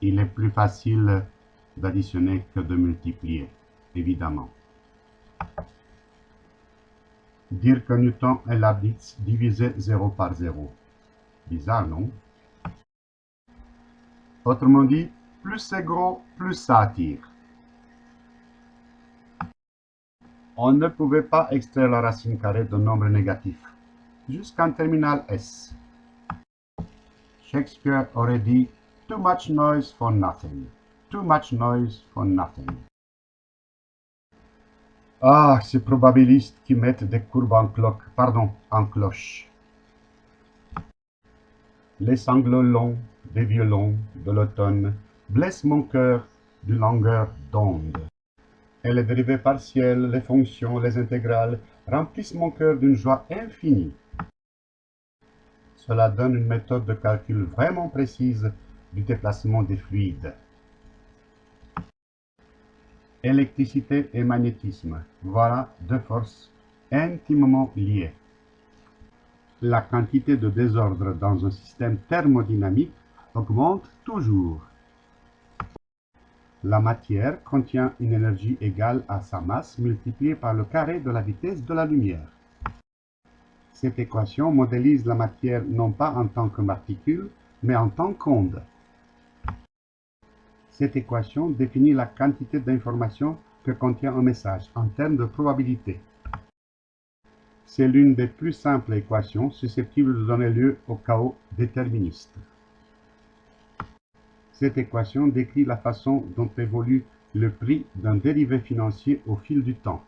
il est plus facile d'additionner que de multiplier, évidemment. Dire que Newton est la diviser 0 par 0. Bizarre, non? Autrement dit, plus c'est gros, plus ça attire. On ne pouvait pas extraire la racine carrée d'un nombre négatif, jusqu'en terminal S. Shakespeare aurait dit « Too much noise for nothing. Too much noise for nothing. » Ah, ces probabilistes qui mettent des courbes en cloque, pardon, en cloche. Les sanglots longs des violons de l'automne blessent mon cœur d'une longueur d'onde. Et les dérivées partielles, les fonctions, les intégrales remplissent mon cœur d'une joie infinie. Cela donne une méthode de calcul vraiment précise du déplacement des fluides. Électricité et magnétisme, voilà deux forces intimement liées. La quantité de désordre dans un système thermodynamique augmente toujours. La matière contient une énergie égale à sa masse multipliée par le carré de la vitesse de la lumière. Cette équation modélise la matière non pas en tant que particule, mais en tant qu'onde. Cette équation définit la quantité d'information que contient un message en termes de probabilité. C'est l'une des plus simples équations susceptibles de donner lieu au chaos déterministe. Cette équation décrit la façon dont évolue le prix d'un dérivé financier au fil du temps.